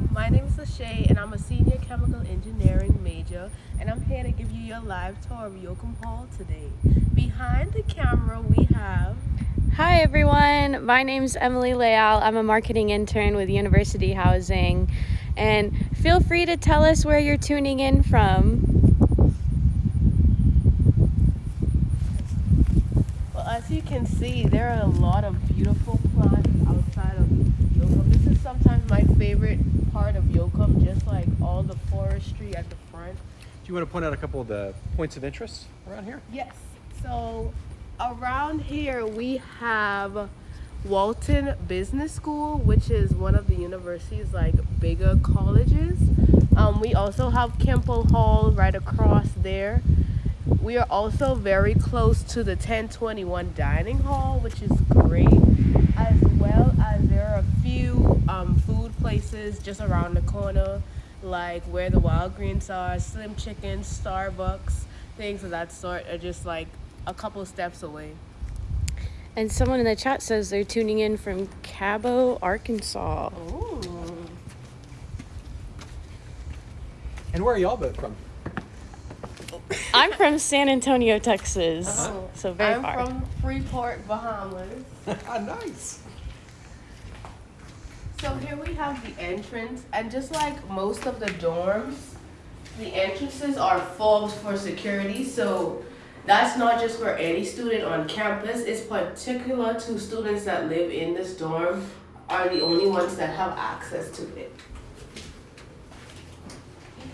everyone. My name is Lachey, and I'm a senior chemical engineering major, and I'm here to give you your live tour of Yoakum Hall today. Behind the camera, we have. Hi everyone, my name is Emily Leal. I'm a marketing intern with University Housing, and feel free to tell us where you're tuning in from. Well, as you can see, there are a lot of beautiful plants outside of Yoakum. This is sometimes my favorite part of Yoakum, just like all the forestry at the front. Do you want to point out a couple of the points of interest around here? Yes. So around here we have Walton Business School, which is one of the university's like bigger colleges. Um, we also have Kimpel Hall right across there. We are also very close to the 1021 dining hall, which is great, as well as there are a few um, food places just around the corner, like where the Wild Greens are, Slim Chicken, Starbucks, things of that sort are just like a couple steps away. And someone in the chat says they're tuning in from Cabot, Arkansas. Ooh. And where are y'all both from? I'm from San Antonio, Texas, Oh, so very I'm far. from Freeport, Bahamas. nice. So here we have the entrance, and just like most of the dorms, the entrances are fobbed for security. So that's not just for any student on campus. It's particular to students that live in this dorm are the only ones that have access to it.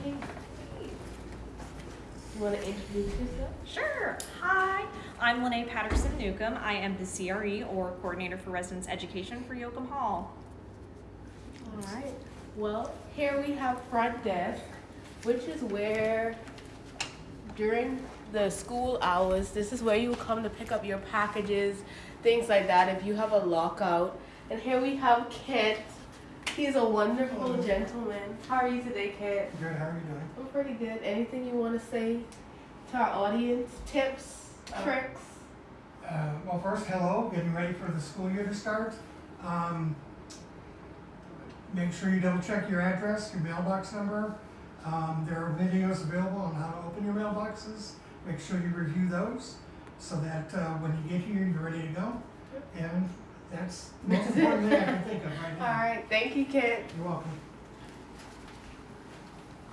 You want to introduce yourself? Sure. Hi, I'm Linnea Patterson Newcomb. I am the CRE or Coordinator for Residence Education for Yoakum Hall. All right. Well, here we have front desk, which is where during the school hours, this is where you come to pick up your packages, things like that if you have a lockout. And here we have Kent. He's a wonderful gentleman. How are you today, Kent? Good, how are you doing? I'm pretty good. Anything you want to say to our audience? Tips, Uh, tricks? Uh, well, first, hello, getting ready for the school year to start. Um, make sure you double check your address, your mailbox number. Um, there are videos available on how to open your mailboxes. Make sure you review those so that uh, when you get here, you're ready to go. And that's the most important thing I can think of right now. right. Thank you, Kit. You're welcome.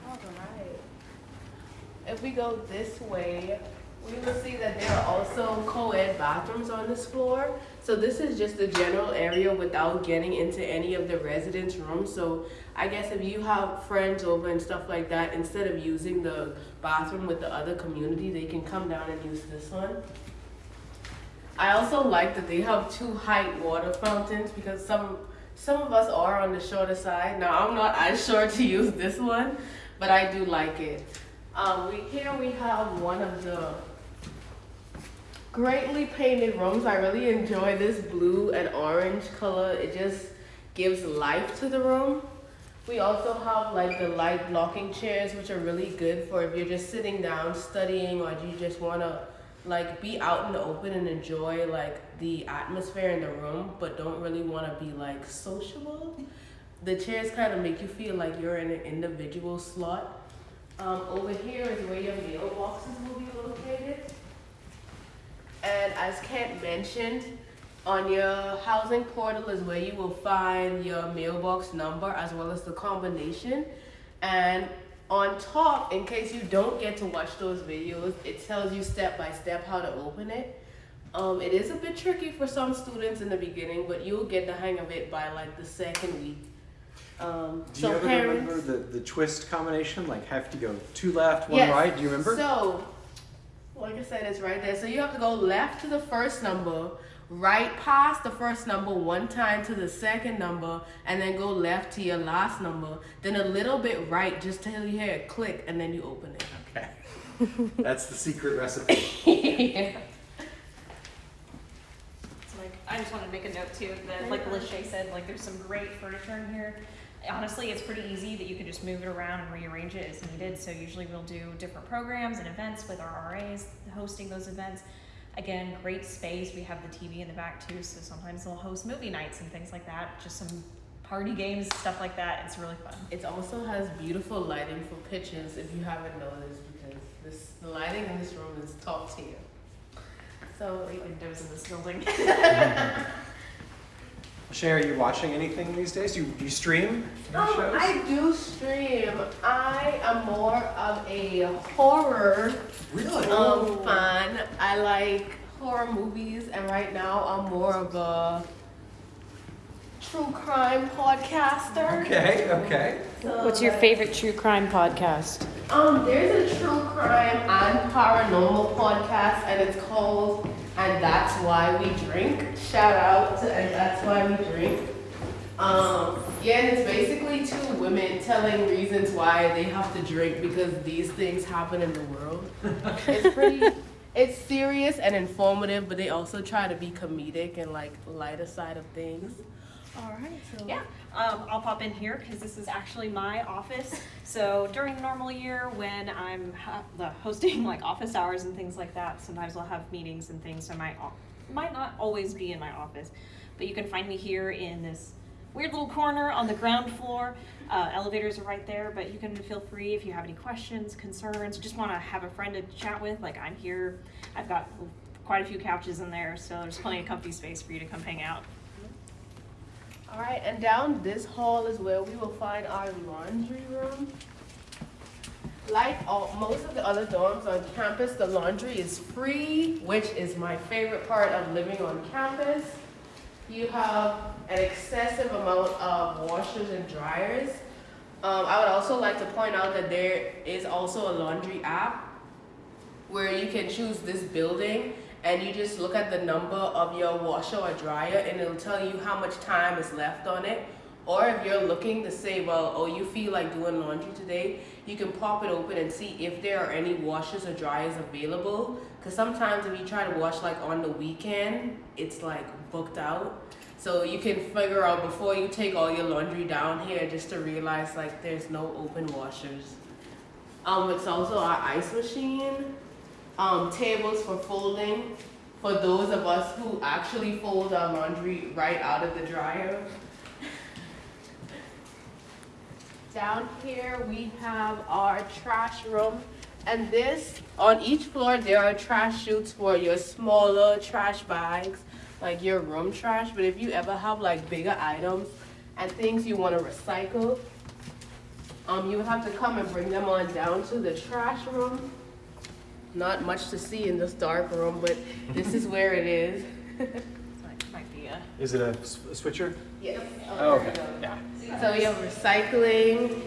All right. If we go this way, we will see that there are also co-ed bathrooms on this floor. So this is just the general area without getting into any of the residence rooms. So I guess if you have friends over and stuff like that, instead of using the bathroom with the other community, they can come down and use this one. I also like that they have two height water fountains because some some of us are on the shorter side. Now I'm not as short to use this one, but I do like it. Um, we here we have one of the greatly painted rooms. I really enjoy this blue and orange color. It just gives life to the room. We also have like the light blocking chairs, which are really good for if you're just sitting down studying or you just wanna like be out in the open and enjoy like the atmosphere in the room, but don't really wanna be like sociable. The chairs kind of make you feel like you're in an individual slot. Um, over here is where your mailboxes will be. And as Kent mentioned, on your housing portal is where you will find your mailbox number as well as the combination. And on top, in case you don't get to watch those videos, it tells you step by step how to open it. Um, it is a bit tricky for some students in the beginning, but you'll get the hang of it by like the second week. Um, Do so you ever parents, remember the, the twist combination? Like have to go two left, one Yes. right? Do you remember? So, like I said, it's right there. So you have to go left to the first number, right past the first number one time to the second number, and then go left to your last number. Then a little bit right just till you hear it click, and then you open it. okay. That's the secret recipe. yeah. So like, I just wanted to make a note too that, like Lachey said, like there's some great furniture in here. Honestly, it's pretty easy that you can just move it around and rearrange it as needed. So usually we'll do different programs and events with our RAs hosting those events. Again, great space. We have the TV in the back too, so sometimes they'll host movie nights and things like that. Just some party games, stuff like that. It's really fun. It also has beautiful lighting for pictures if you haven't noticed because this the lighting in this room is top tier. So Great windows in this building. Shay, are you watching anything these days? You you stream your um, shows? I do stream. I am more of a horror really? um fan. I like horror movies and right now I'm more of a true crime podcaster. Okay, okay. So, What's your favorite true crime podcast? Um, there's a true crime and paranormal podcast, and it's called "And That's Why We Drink." Shout out to "And That's Why We Drink." Um, yeah, and it's basically two women telling reasons why they have to drink because these things happen in the world. it's pretty. It's serious and informative, but they also try to be comedic and like lighter side of things. All right, so Yeah, um, I'll pop in here because this is actually my office. So during the normal year, when I'm the hosting like office hours and things like that, sometimes I'll have meetings and things. So I might might not always be in my office, but you can find me here in this weird little corner on the ground floor. Uh, elevators are right there, but you can feel free if you have any questions, concerns, just want to have a friend to chat with. Like I'm here. I've got quite a few couches in there, so there's plenty of comfy space for you to come hang out. All right, and down this hall is where we will find our laundry room. Like all, most of the other dorms on campus, the laundry is free, which is my favorite part of living on campus. You have an excessive amount of washers and dryers. Um, I would also like to point out that there is also a laundry app where you can choose this building and you just look at the number of your washer or dryer and it'll tell you how much time is left on it. Or if you're looking to say, well, oh, you feel like doing laundry today, you can pop it open and see if there are any washers or dryers available. Because sometimes if you try to wash like on the weekend, it's like booked out. So you can figure out before you take all your laundry down here just to realize like there's no open washers. Um, it's also our ice machine um, tables for folding for those of us who actually fold our laundry right out of the dryer. Down here we have our trash room and this on each floor there are trash chutes for your smaller trash bags like your room trash but if you ever have like bigger items and things you want to recycle um, you have to come and bring them on down to the trash room not much to see in this dark room, but this is where it is. So that might be a Is it a, a switcher? Yes. Oh, okay. Yeah. So we have recycling,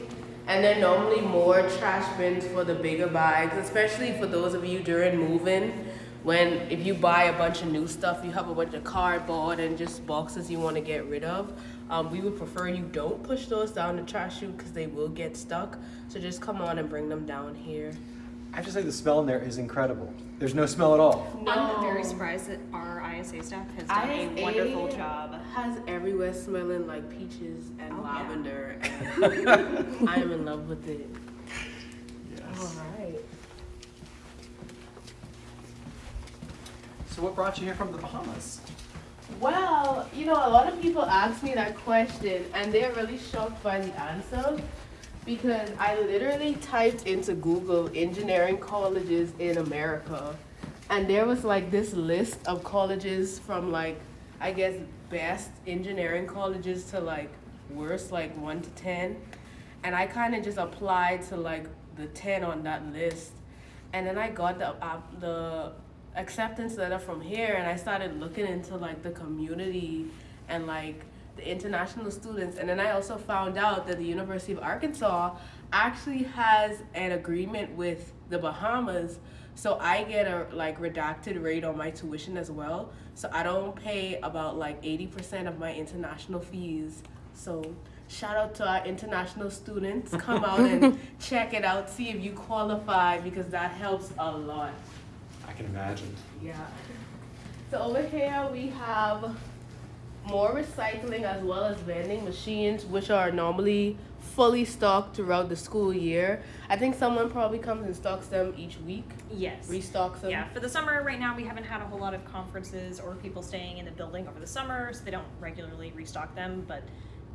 and then normally more trash bins for the bigger bags, especially for those of you during moving. When if you buy a bunch of new stuff, you have a bunch of cardboard and just boxes you want to get rid of. Um, we would prefer you don't push those down the trash chute because they will get stuck. So just come on and bring them down here. I have to say the smell in there is incredible. There's no smell at all. I'm very surprised that our ISA staff has done a wonderful job. Has everywhere smelling like peaches and Oh, yeah. lavender, and I am in love with it. All Yes. right. So what brought you here from the Bahamas? Well, you know, a lot of people ask me that question, and they're really shocked by the answer because I literally typed into Google engineering colleges in America, and there was like this list of colleges from like, I guess, best engineering colleges to like worst, like one to 10. And I kind of just applied to like the 10 on that list. And then I got the, uh, the acceptance letter from here and I started looking into like the community and like the international students and then I also found out that the University of Arkansas actually has an agreement with the Bahamas so I get a like redacted rate on my tuition as well so I don't pay about like 80% of my international fees so shout out to our international students come out and check it out see if you qualify because that helps a lot I can imagine. yeah. So over here we have more recycling as well as vending machines, which are normally fully stocked throughout the school year. I think someone probably comes and stocks them each week, Yes. restocks them. Yeah, for the summer right now, we haven't had a whole lot of conferences or people staying in the building over the summer, so they don't regularly restock them. But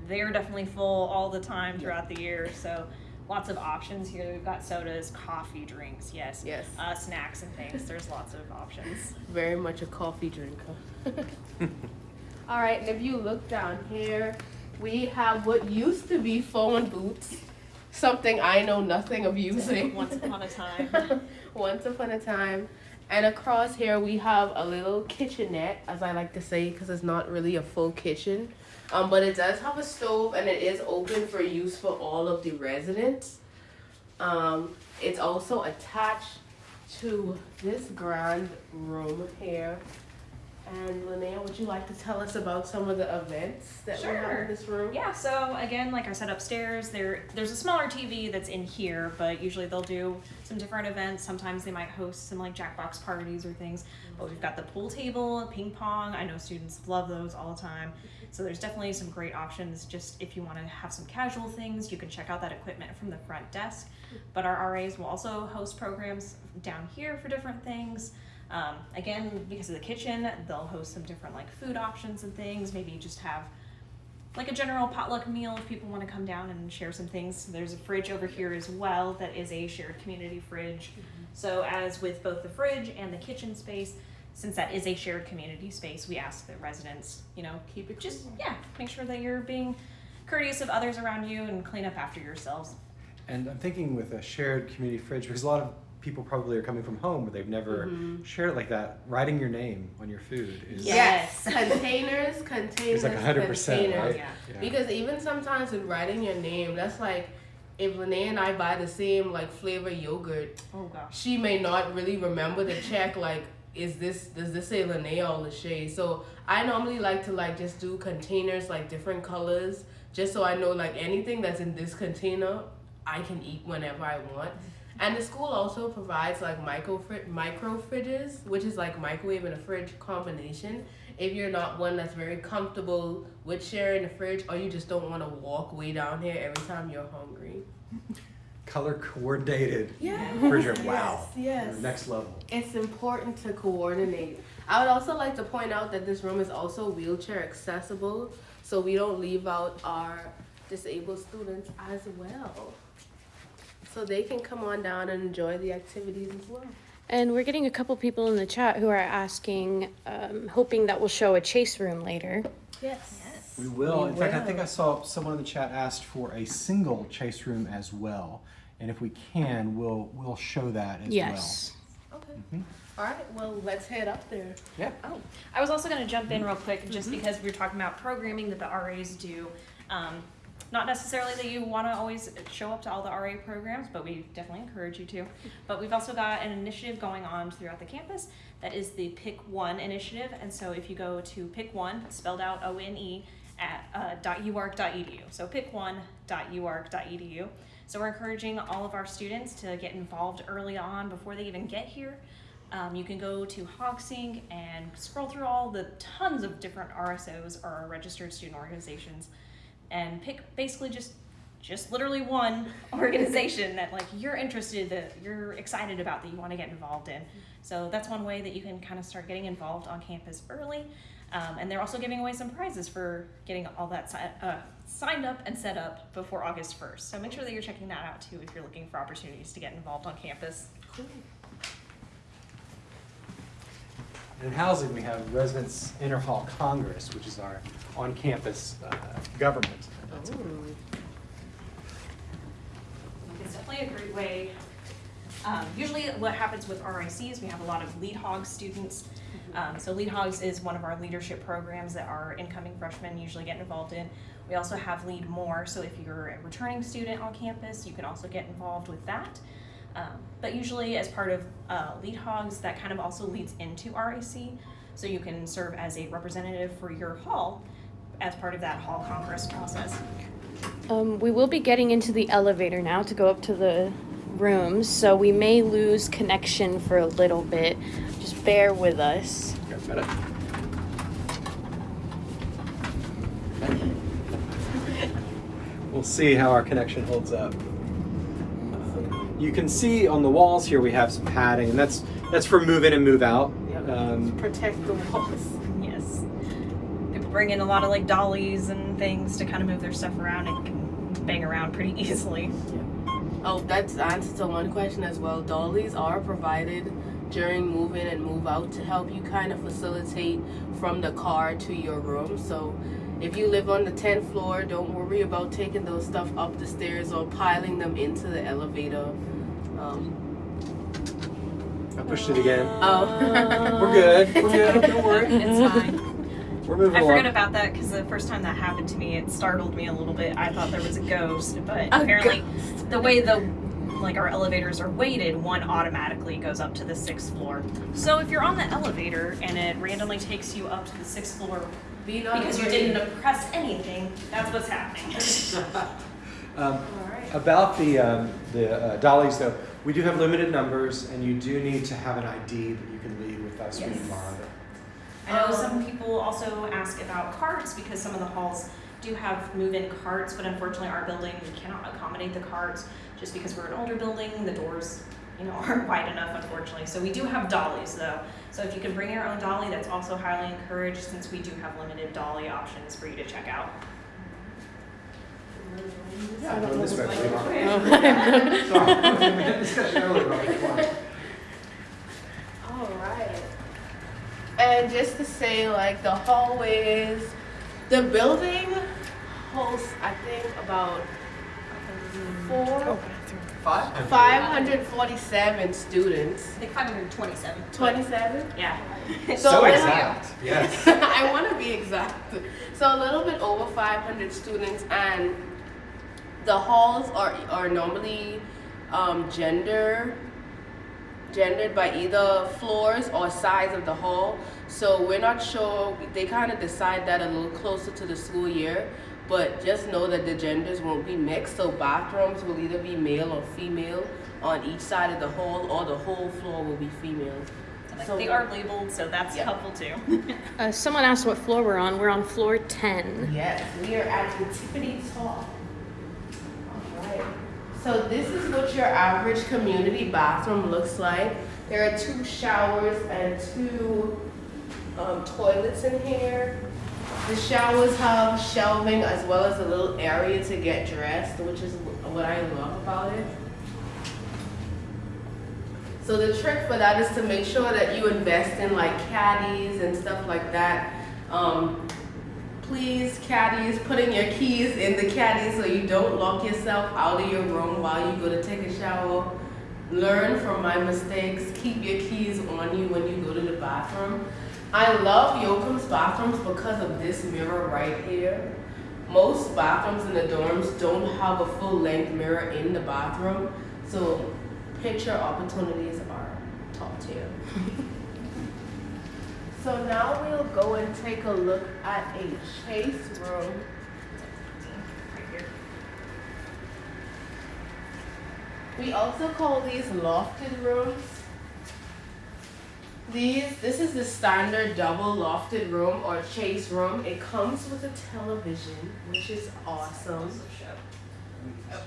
they're definitely full all the time throughout the year. So lots of options here. We've got sodas, coffee, drinks, yes, Yes. uh, snacks and things. There's lots of options. Very much a coffee drinker. All right, and if you look down here, we have what used to be phone boots, something I know nothing of using. Once upon a time. Once upon a time. And across here we have a little kitchenette, as I like to say, because it's not really a full kitchen. Um, but it does have a stove and it is open for use for all of the residents. Um, it's also attached to this grand room here. And Linnea, would you like to tell us about some of the events that we have in this room? Yeah, so again, like I said upstairs, there there's a smaller TV that's in here, but usually they'll do some different events. Sometimes they might host some like Jackbox parties or things. But we've got the pool table, ping pong. I know students love those all the time. So there's definitely some great options. Just if you want to have some casual things, you can check out that equipment from the front desk. But our RAs will also host programs down here for different things. Um, again, because of the kitchen, they'll host some different like food options and things. Maybe just have like a general potluck meal if people want to come down and share some things. There's a fridge over here as well that is a shared community fridge. So as with both the fridge and the kitchen space, since that is a shared community space, we ask the residents, you know, Keep it just clean. yeah, make sure that you're being courteous of others around you and clean up after yourselves. And I'm thinking with a shared community fridge, because a lot of people probably are coming from home where they've never Mhm. shared it like that. Writing your name on your food is Yes. containers, containers, is like 100%, right? Yeah. Because even sometimes with writing your name, that's like if Linnea and I buy the same like flavor yogurt, Oh gosh. she may not really remember to check like is this does this say Linnea or Lachey? So I normally like to like just do containers like different colors just so I know like anything that's in this container I can eat whenever I want. And the school also provides like micro fri- micro fridges, which is like microwave and a fridge combination. If you're not one that's very comfortable with sharing the fridge, or you just don't want to walk way down here every time you're hungry. color coordinated Yeah. refrigerator. Wow. Yes. Next level. It's important to coordinate. I would also like to point out that this room is also wheelchair accessible, so we don't leave out our disabled students as well. So they can come on down and enjoy the activities as well. And we're getting a couple people in the chat who are asking, um, hoping that we'll show a chase room later. Yes. We will. We In fact, I think. I saw someone in the chat asked for a single chase room as well. And if we can, we'll we'll show that as well. Yes. Okay. Mhm. All right. Well, let's head up there. well. Yeah. Oh, I was also going to jump in real quick just because we were talking about programming that the RAs do. Um, not necessarily that you want to always show up to all the RA programs, but we definitely encourage you to. But we've also got an initiative going on throughout the campus that is the Pick One initiative. And so if you go to Pick One, spelled out O N E, at uh, .uark.edu. So pick1.uark.edu. So we're encouraging all of our students to get involved early on before they even get here. Um, you can go to HogSync and scroll through all the tons of different RSOs or registered student organizations and pick basically just just literally one organization that like you're interested that you're excited about that you want to get involved in. So that's one way that you can kind of start getting involved on campus early. Um, and they're also giving away some prizes for getting all that si- uh, signed up and set up before august 1st so make sure that you're checking that out too if you're looking for opportunities to get involved on campus. Cool. In housing, we have Residents Interhall Congress, which is our on-campus uh, government. Ooh. It's definitely a great way. Um, usually, what happens with RIC is we have a lot of lead hogs students. Um, so, lead hogs is one of our leadership programs that our incoming freshmen usually get involved in. We also have lead more. So, if you're a returning student on campus, you can also get involved with that. Um, but usually, as part of uh, lead hogs, that kind of also leads into RIC. So, you can serve as a representative for your hall as part of that hall congress process. Um, we will be getting into the elevator now to go up to the rooms, so we may lose connection for a little bit. Just bear with us. We'll see how our connection holds up. You can see on the walls here we have some padding, and that's that's for move in and move out. Yep. Um, Protect the walls. Yes. They bring in a lot of like dollies and things to kind of move their stuff around and can bang around pretty easily. Oh, that's the answer to one question as well. Dollies are provided during move in and move out to help you kind of facilitate from the car to your room. So if you live on the 10th floor, don't worry about taking those stuff up the stairs or piling them into the elevator. Um, I pushed it again. oh. We're good. We're good. Don't worry. It's fine. We're moving I along. forgot about that because the first time that happened to me, it startled me a little bit. I thought there was a ghost, but A apparently, the way the like our elevators are weighted, one automatically goes up to the sixth floor. So if you're on the elevator and it randomly takes you up to the sixth floor Be not because you didn't press anything, that's what's happening. Um, Alright. About the, um, the uh, dollies, though, we do have limited numbers, and you do need to have an ID that you can leave with us when you borrow them. I know some people also ask about carts because some of the halls do have move-in carts, but unfortunately our building, we cannot accommodate the carts just because we're an older building, the doors, you know, aren't wide enough unfortunately. So we do have dollies though. So if you can bring your own dolly, that's also highly encouraged since we do have limited dolly options for you to check out. Yeah, go this way, please. Sorry, we had a discussion earlier about which one. All right. And just to say, like the hallways, the building holds, I think, about four, Five? 547 students. I think 527. 27? Yeah. So we exact, yes. I want to be exact. So a little bit over 500 students, and the halls are are normally um, gender gendered by either floors or size of the hall. So we're not sure. They kind of decide that a little closer to the school year. But just know that the genders won't be mixed. So bathrooms will either be male or female on each side of the hall, or the whole floor will be female. So- they are labeled, so that's Yeah. helpful too. Uh, someone asked what floor we're on. We're on floor 10. Yes, we are at the Tiffany Talk. Alright, so this is what your average community bathroom looks like. There are two showers and two um, toilets in here. The showers have shelving as well as a little area to get dressed, which is what I love about it. So the trick for that is to make sure that you invest in like caddies and stuff like that. Um, please, caddies, putting your keys in the caddy so you don't lock yourself out of your room while you go to take a shower. Learn from my mistakes. Keep your keys on you when you go to the bathroom. I love Yoakum's bathrooms because of this mirror right here. Most bathrooms in the dorms don't have a full length mirror in the bathroom, so picture opportunities are top tier. So now we'll go and take a look at a chase room. We also call these lofted rooms. These, this is the standard double lofted room or chase room. It comes with a television, which is awesome. Also show.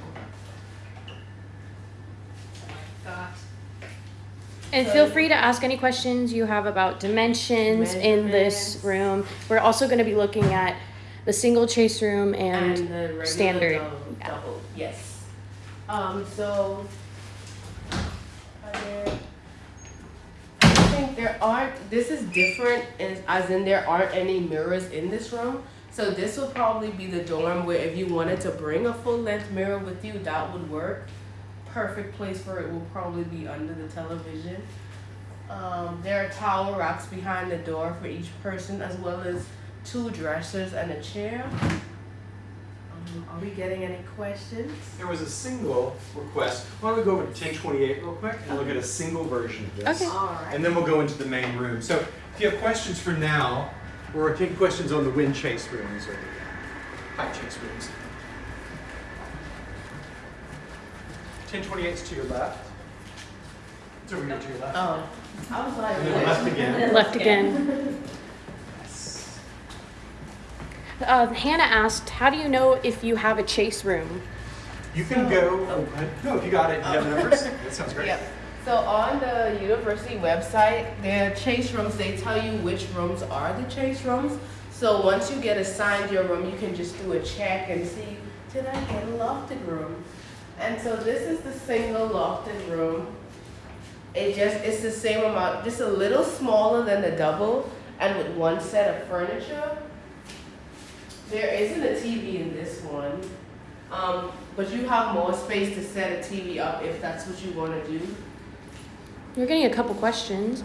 Got And feel free to ask any questions you have about dimensions in this room. We're also going to be looking at the single chase room and, the standard. Double, Yeah. double, yes. Um, so, are there, I think there aren't, this is different as, as in there aren't any mirrors in this room. So this would probably be the dorm where if you wanted to bring a full length mirror with you, that would work. Perfect place for it will probably be under the television. Um, there are towel racks behind the door for each person as well as two dressers and a chair. Um, are we getting any questions? There was a single request. Why don't we go over to 1028 real quick and look at a single version of this? Okay. All right. And then we'll go into the main room. So if you have questions for now, or take questions on the wind chase rooms or the uh, chase rooms. 1028 is to your left. It's over here to your left. Oh, I was like, And left again. left again. Yes. Uh, Hannah asked, "How do you know if you have a chase room?" You can go. Oh. No, if you got it, you have the numbers. That sounds great. Yep. So on the university website, their chase rooms, they tell you which rooms are the chase rooms. So once you get assigned your room, you can just do a check and see, did I get a lofted room? And so this is the single lofted room. It just, it's the same amount, just a little smaller than the double and with one set of furniture. There isn't a TV in this one, um, but you have more space to set a TV up if that's what you wanna do. We're getting a couple questions.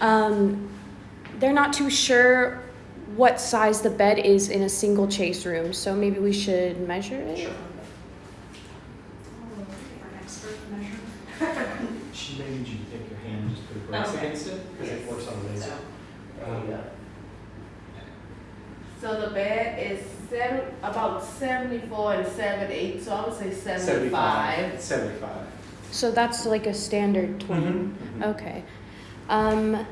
Um, they're not too sure what size the bed is in a single chase room, so maybe we should measure it. She may need you to take your hand and just put a brace Okay. against it, because it works on a laser. Um, So the bed is seven, about seventy-four and seven eight, so I would say seventy-five. Seventy-five. So that's like a standard twin. Mhm, mhm. Okay. Um,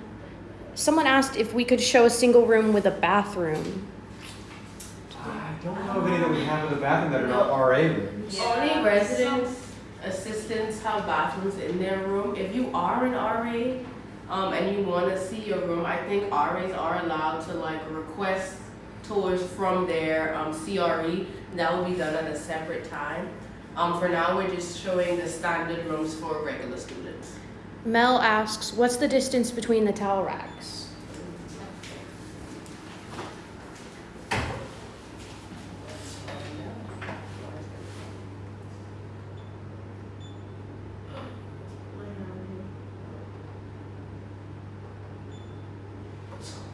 someone asked if we could show a single room with a bathroom. I don't know of any that we have in the bathroom that are not RA rooms. Only residents, assistants have bathrooms in their room. If you are an RA, um, and you wanna see your room, I think RAs are allowed to like request tours from their, um, CRE. That will be done at a separate time. Um, for now, we're just showing the standard rooms for regular students. Mel asks, what's the distance between the towel racks?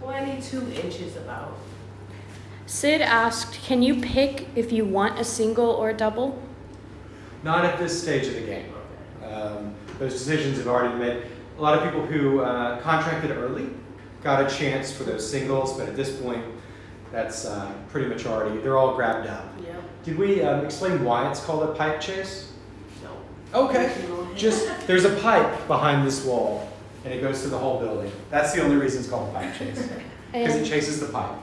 Twenty-two inches about. Sid asked, can you pick if you want a single or a double? Not at this stage of the game. Um, those decisions have already been made. A lot of people who uh, contracted early got a chance for those singles, but at this point, that's uh, pretty much already, they're all grabbed up. Yeah. Did we um, explain why it's called a pipe chase? No. Okay. Just, there's a pipe behind this wall, and it goes through the whole building. That's the only reason it's called a pipe chase, because it chases the pipe.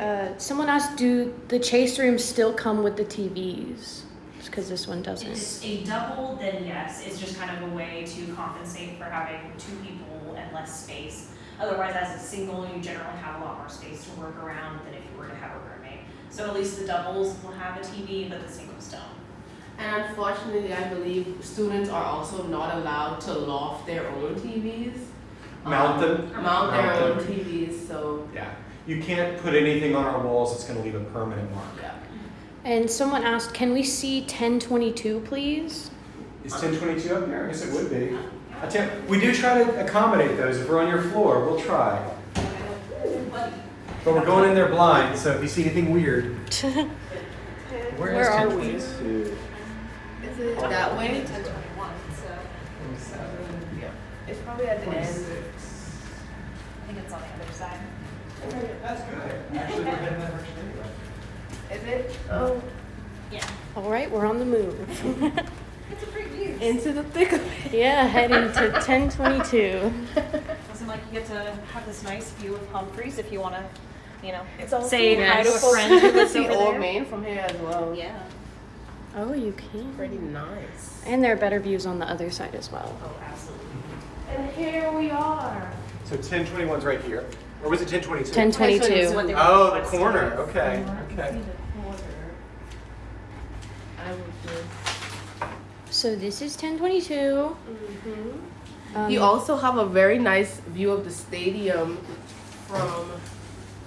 Uh, someone asked, do the chase rooms still come with the TVs? Because this one doesn't. it's a double, then yes, it's just kind of a way to compensate for having two people and less space. Otherwise, as a single, you generally have a lot more space to work around than if you were to have a roommate. So at least the doubles will have a TV, but the singles don't. And unfortunately, I believe students are also not allowed to loft their own TVs. Mount Um, them? Mount their Mount own. TVs, so, Yeah. You can't put anything on our walls that's going to leave a permanent mark. yeah. And someone asked, can we see 1022, please? Is 1022 up there? I guess it would be. We do try to accommodate those. If we're on your floor, we'll try. But we're going in there blind, so if you see anything weird. Where are we? 1022? Is it that way? Ten twenty-one, so Yeah. It's probably at the end. I think it's on the other side. That's good. Actually, we're heading that direction anyway. Is it? Oh, Yeah. All right, we're on the move. It's a great view. into the thick of it. yeah, heading to 1022. Doesn't like you get to have this nice view of Humphreys if you want to, you know, It's also say hi to a nice. friend who You can lives see over Old there. Main from here as well. Yeah. Oh, you can. Pretty nice. And there are better views on the other side as well. Oh, absolutely. And here we are. So 1021's right here. Or was it 1022? 1022. Oh, the corner. Okay. Okay. I would do. So this is 1022. Mm-hmm. Um, You also have a very nice view of the stadium from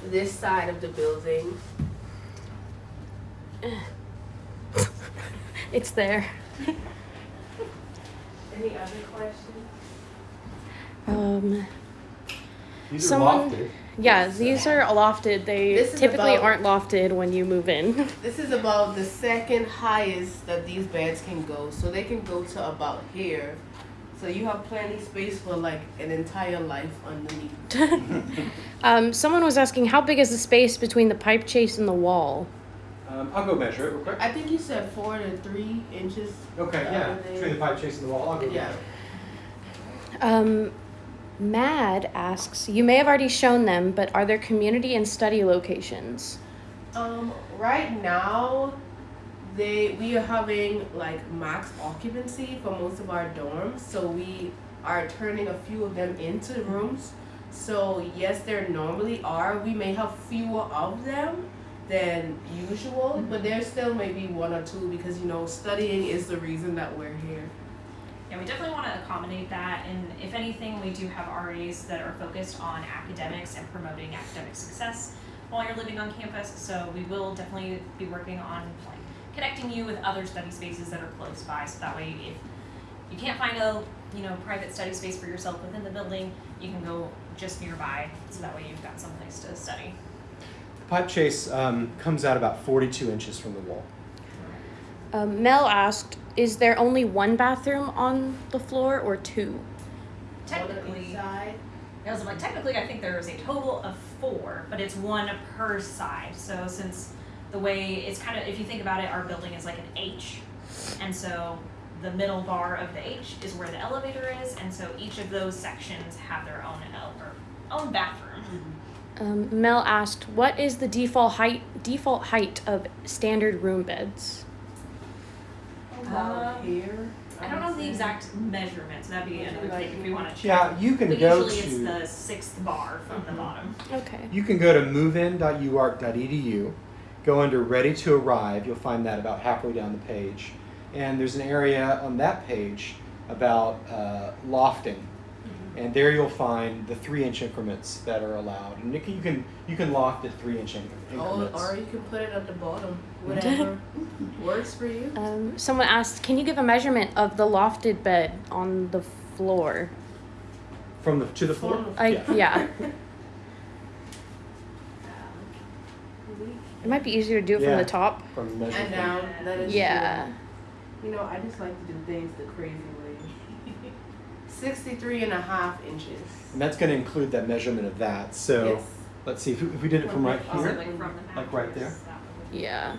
this side of the building. it's there. Any other questions? Um, These are Someone- lofted. yeah, these are lofted. They This is typically about- aren't lofted when you move in. This is about the second highest that these beds can go. So they can go to about here. So you have plenty space for like an entire life underneath. um, someone was asking how big is the space between the pipe chase and the wall? Um, I'll go measure it real quick. I think you said four to three inches. Okay, yeah. Uh, they- Between the pipe chasing the wall, I'll go Yeah. measure. Um, Mad asks, you may have already shown them, but are there community and study locations? Um, right now, they we are having like max occupancy for most of our dorms, so we are turning a few of them into rooms. So yes, there normally are. We may have fewer of them than usual, but there still may be one or two because you know studying is the reason that we're here. Yeah, we definitely want to accommodate that, and if anything, we do have RAs that are focused on academics and promoting academic success while you're living on campus. So we will definitely be working on like connecting you with other study spaces that are close by, so that way if you can't find a you know private study space for yourself within the building, you can go just nearby, so that way you've got someplace to study. The Pipe chase um, comes out about 42 inches from the wall. Um, Mel asked, "Is there only one bathroom on the floor or two?" Technically, inside. I was like, technically, I think there is a total of four, but it's one per side. So since the way it's kind of, if you think about it, our building is like an H, and so the middle bar of the H is where the elevator is, and so each of those sections have their own ele- or own bathroom. Um, Mel asked, "What is the default height default height of standard room beds?" About Um, here. I don't know the would say. exact measurements. That'd be Would you another like thing if we want to check. Yeah, you can but go usually it's to the sixth bar from the Mhm. bottom. Okay. you can go to movein.uark.edu, go under Ready to Arrive. You'll find that about halfway down the page, and there's an area on that page about uh, lofting, and there you'll find the three-inch increments that are allowed, and you can you can, you can loft at three-inch inc- Oh, increments. or you can put it at the bottom. Whatever works for you. Um, someone asked, "Can you give a measurement of the lofted bed on the floor?" From the to the floor. I Yeah. yeah. It might be easier to do it from the top. From measure And down. That is Yeah. true. You know, I just like to do things the crazy way. 63 and a half inches. And that's going to include that measurement of that. So Yes. let's see if we, if we did it from right here. like from the Like right there? mattress, that would- Yeah.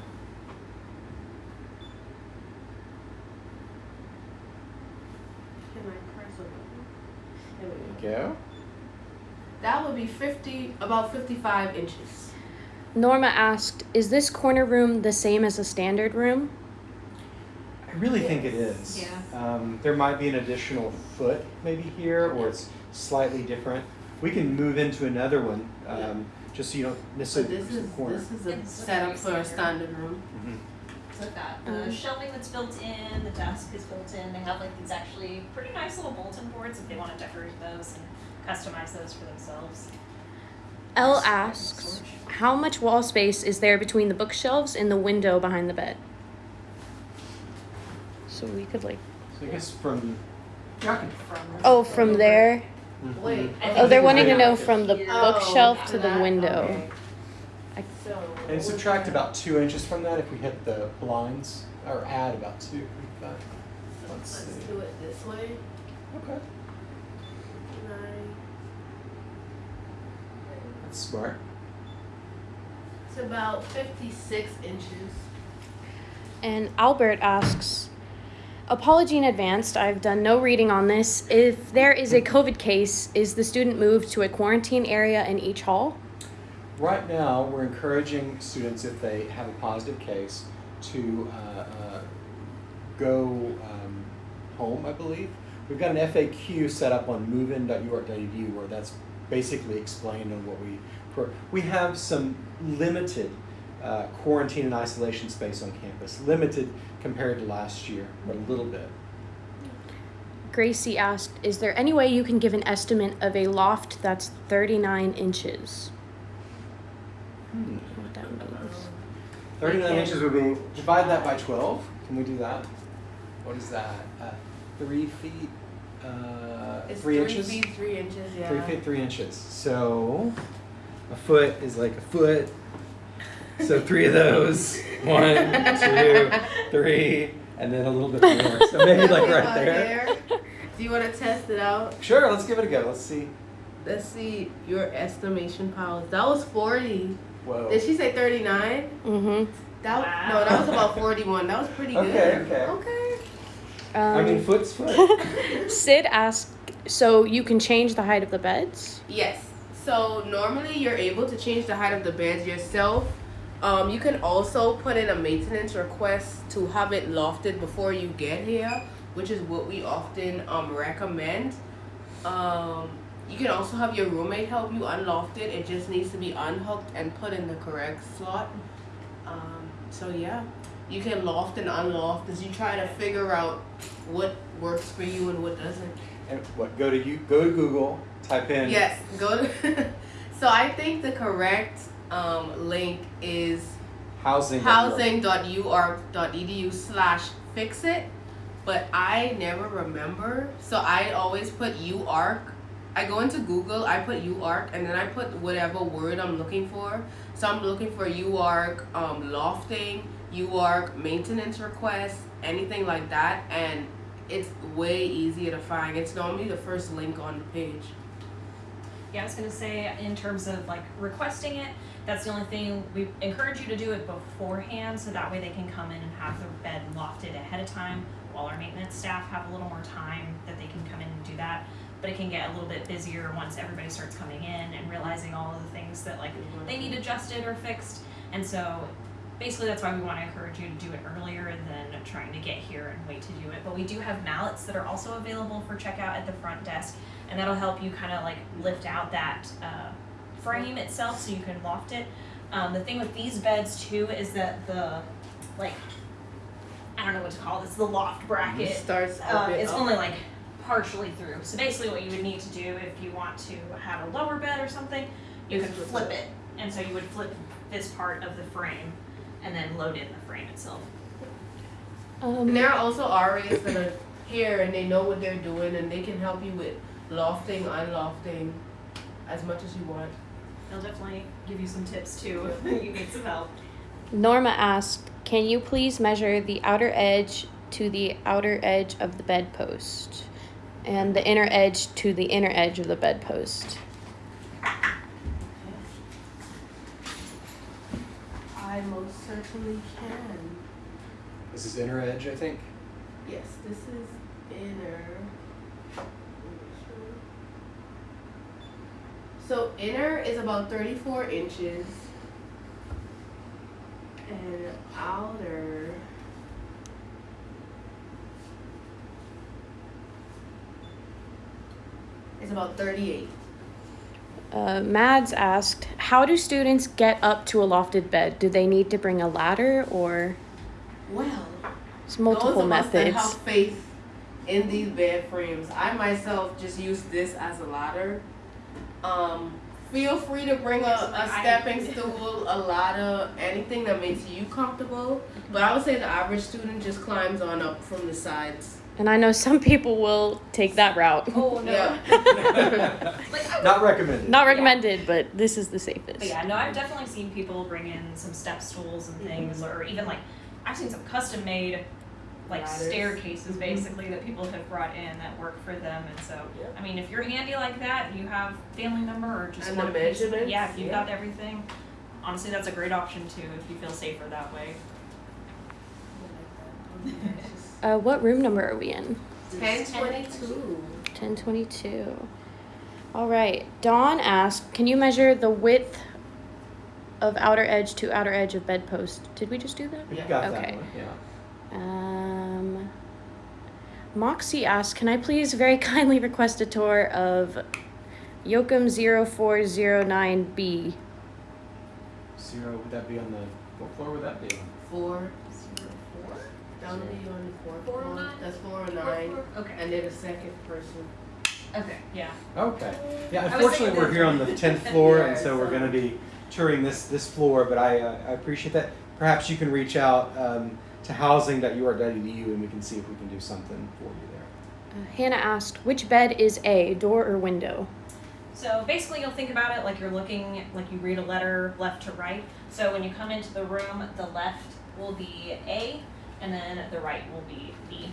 Can I press it? There we There go. That would be 50, about 55 inches. Norma asked, "Is this corner room the same as a standard room?" I really think it is. Yeah. Um, there might be an additional foot maybe here, or it's slightly different. We can move into another one, um, just so you don't So necessarily this is corner. this is a It's setup for a standard room. Mhm. So we've got the Um, shelving that's built in, the desk is built in. They have like these actually pretty nice little bulletin boards if they want to decorate those and customize those for themselves. Elle asks, "How much wall space is there between the bookshelves and the window behind the bed?" So we could like, So I guess from. Yeah, oh, from there. Mhm. Wait. I Oh, they're wanting to know from the bookshelf Oh, to the window. okay. I- So. And subtract about two inches from that if we hit the blinds, or add about two. But let's Let's see. do it this way. Okay, Nine. that's smart. It's about 56 inches. And Albert asks, Apology in advance, I've done no reading on this. If there is a COVID case, is the student moved to a quarantine area in each hall? Right now, we're encouraging students, if they have a positive case, to uh, uh, go um, home, I believe. We've got an FAQ set up on movein.uark.edu where that's basically explained on what we. We have some limited uh, quarantine and isolation space on campus, limited compared to last year, but a little bit. Gracie asked, Is there any way you can give an estimate of a loft that's 39 inches? Hmm. I don't know what that means. 39 inches would be, divide that by 12. Can we do that? What is that? Uh, three feet, uh, It's three, inches? feet, three inches, yeah. Three feet, three inches. So a foot is like a foot. So three of those. One, two, three, and then a little bit more. So maybe like right About there. Do you want to test it out? Sure, let's give it a go. Let's see. Let's see your estimation powers. That was 40. Whoa. Did she say 39? Mm-hmm. That Wow. no, that was about 41. That was pretty Okay, good. okay. Okay. I mean, Um, foot's foot. Sid asked, So you can change the height of the beds? Yes. So normally you're able to change the height of the beds yourself. Um, you can also put in a maintenance request to have it lofted before you get here, which is what we often um, recommend. Um, You can also have your roommate help you unloft it. It just needs to be unhooked and put in the correct slot. Um, so yeah, you can loft and unloft as you try to figure out what works for you and what doesn't. And what? Go to you. Go to Google. Type in. Yes, go to. so I think the correct um, link is Housing. housing.uark.edu slash fix it but i never remember so i always put uark i go into google i put uark and then i put whatever word i'm looking for. So i'm looking for uark um, lofting uark maintenance requests anything like that and it's way easier to find. It's normally the first link on the page. Yeah, I was gonna say in terms of like requesting it, that's the only thing we encourage you to do it beforehand, so that way they can come in and have their bed lofted ahead of time, while our maintenance staff have a little more time that they can come in and do that. But it can get a little bit busier once everybody starts coming in and realizing all of the things that like they need adjusted or fixed. And so basically that's why we want to encourage you to do it earlier than trying to get here and wait to do it. But we do have mallets that are also available for checkout at the front desk, and that'll help you kind of like lift out that uh, frame itself so you can loft it. Um, the thing with these beds too is that the like I don't know what to call this the loft bracket it starts uh, it's up. only like partially through. So basically, what you would need to do if you want to have a lower bed or something, you Is could flip flip it. it, and so you would flip this part of the frame, and then load in the frame itself. Um, And there are also RAs that are here and they know what they're doing and they can help you with lofting, unlofting, as much as you want. They'll definitely give you some tips too if you need some help. Norma asked, "Can you please measure the outer edge to the outer edge of the bedpost, and the inner edge to the inner edge of the bedpost?" I most certainly can. This is inner edge, I think. Yes, this is inner. So inner is about 34 inches. And outer. Is about 38. Uh, Mads asked, "How do students get up to a lofted bed? Do they need to bring a ladder, or Well, it's multiple Those of us that have faith in these bed frames. I myself just use this as a ladder. Um, feel free to bring a, a stepping stool, a ladder, anything that makes you comfortable. But I would say the average student just climbs on up from the sides. And I know some people will take that route. Oh no. Yeah. like Not recommended. Not recommended, but this is the safest. But yeah, no, I've definitely seen people bring in some step stools and mm-hmm. things, or even like I've seen some custom made like Ladders. staircases mm-hmm. basically that people have brought in that work for them. And so, Yep. I mean, if you're handy like that, you have family member or just And the one piece yeah, if you've yeah. got everything, honestly, that's a great option too if you feel safer that way. Uh, what room number are we in? 1022. 1022. All right. Dawn asked, "Can you measure the width of outer edge to outer edge of bedpost?" Did we just do that? You Yeah. got Okay. that one. Yeah. Um, Moxie asked, "Can I please very kindly request a tour of Yocum 0409B?" Zero. Would that be on the? What floor would that be on? Four. That would be on the fourth Four oh floor. nine? That's 409. Okay. And they're the second person. Okay. Yeah. Okay. Yeah. Was Unfortunately, thinking we're here on the tenth floor, and Yeah, so we're going to be touring this this floor. But I uh, I appreciate that. Perhaps you can reach out um, to housing.ur.edu, and we can see if we can do something for you there. Uh, Hannah asked, "Which bed is A, door or window?" So basically, you'll think about it like you're looking, like you read a letter left to right. So when you come into the room, the left will be A, and then the right will be B.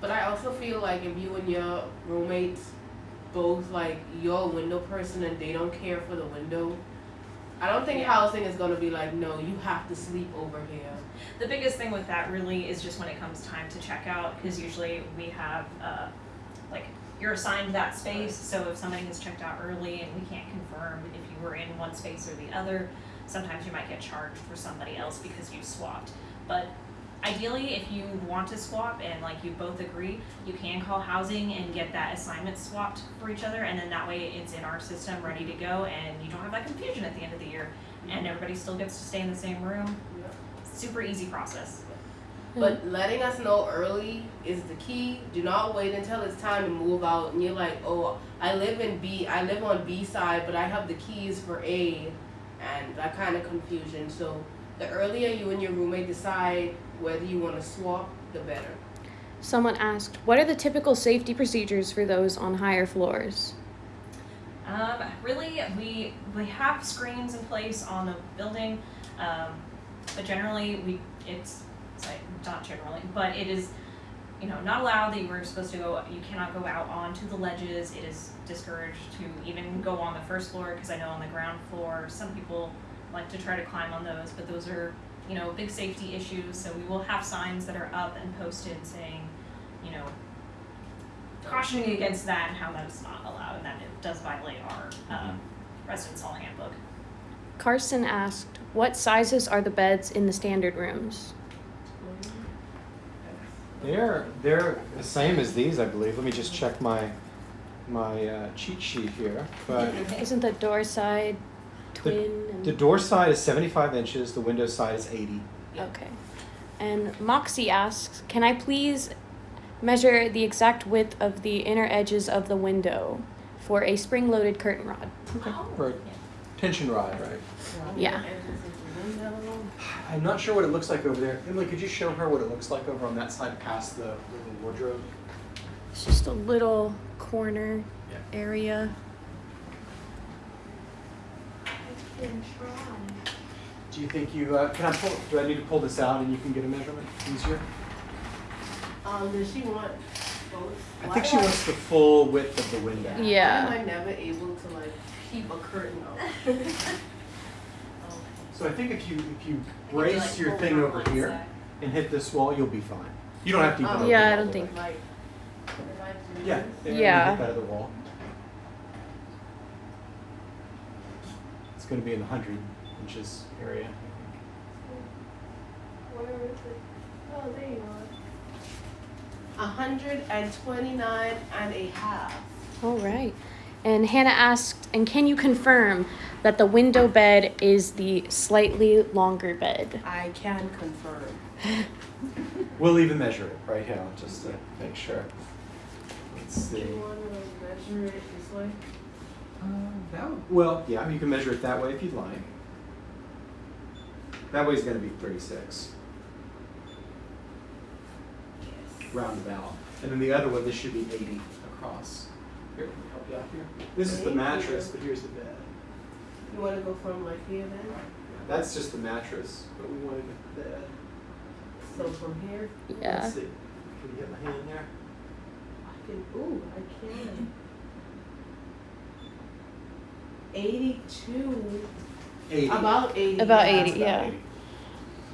But I also feel like if you and your roommates both like you're a window person and they don't care for the window, I don't think Yeah. housing is gonna be like, no, you have to sleep over here. The biggest thing with that really is just when it comes time to check out, because usually we have, uh, like, you're assigned that space, so if somebody has checked out early and we can't confirm if you were in one space or the other, sometimes you might get charged for somebody else because you swapped. But ideally, if you want to swap and like you both agree, you can call housing and get that assignment swapped for each other, and then that way it's in our system ready to go, and you don't have that confusion at the end of the year, and everybody still gets to stay in the same room. Super easy process. Hmm. But letting us know early is the key. Do not wait until it's time to move out and you're like, oh, I live in B, I live on B side, but I have the keys for A, and that kind of confusion. So the earlier you and your roommate decide whether you want to swap, the better. Someone asked, "What are the typical safety procedures for those on higher floors?" Um, really, we we have screens in place on the building, um, but generally we it's, it's like, not generally, but it is, you know, not allowed that you were supposed to go. You cannot go out onto the ledges. It is discouraged to even go on the first floor because I know on the ground floor some people like to try to climb on those, but those are you know big safety issues. So we will have signs that are up and posted saying, you know, cautioning against that and how that's not allowed and that it does violate our um, residence hall handbook. Carson asked, "What sizes are the beds in the standard rooms?" They're they're the same as these, I believe. Let me just check my my uh, cheat sheet here. But Isn't the door side twin? and... the door side is 75 inches. The window side is 80. Okay. And Moxie asks, "Can I please measure the exact width of the inner edges of the window for a spring-loaded curtain rod?" Or a tension rod, right? Yeah. I'm not sure what it looks like over there. Emily, could you show her what it looks like over on that side past the little wardrobe? It's just a little corner Yeah. area. Do you think you uh, can I pull? Do I need to pull this out and you can get a measurement easier? Um, does she want both? I Why think do she wants the full width of the window. Yeah. Why am I never able to like keep a curtain up? So I think if you if you I you, brace like, your thing over here side. and hit this wall, you'll be fine. You don't have to even. Oh. open Yeah, I all don't the think- way. Like, if I do Yeah. this- and Yeah. Hit that other wall. Going to be in the hundred inches area. Where is it? Oh, there you are. A hundred and twenty-nine and a half. All right. And Hannah asked, "And can you confirm that the window bed is the slightly longer bed?" I can confirm. We'll even measure it right here, just to make sure. Let's Do see. you wanna measure it this way? Uh, that would, well, yeah, you can measure it that way if you'd like. That way way's going to be 36, Yes. roundabout. And then the other one, this should be 80 across. Here, let me help you out here. This is the mattress, but here's the bed. You wanna go from like here then? That's just the mattress, but we wanted the bed. So from here, Yeah. Let's see. Can you get my hand there? I can, ooh, I can. Eighty-two, 80. about eighty. About yeah. 80, That's yeah. 80.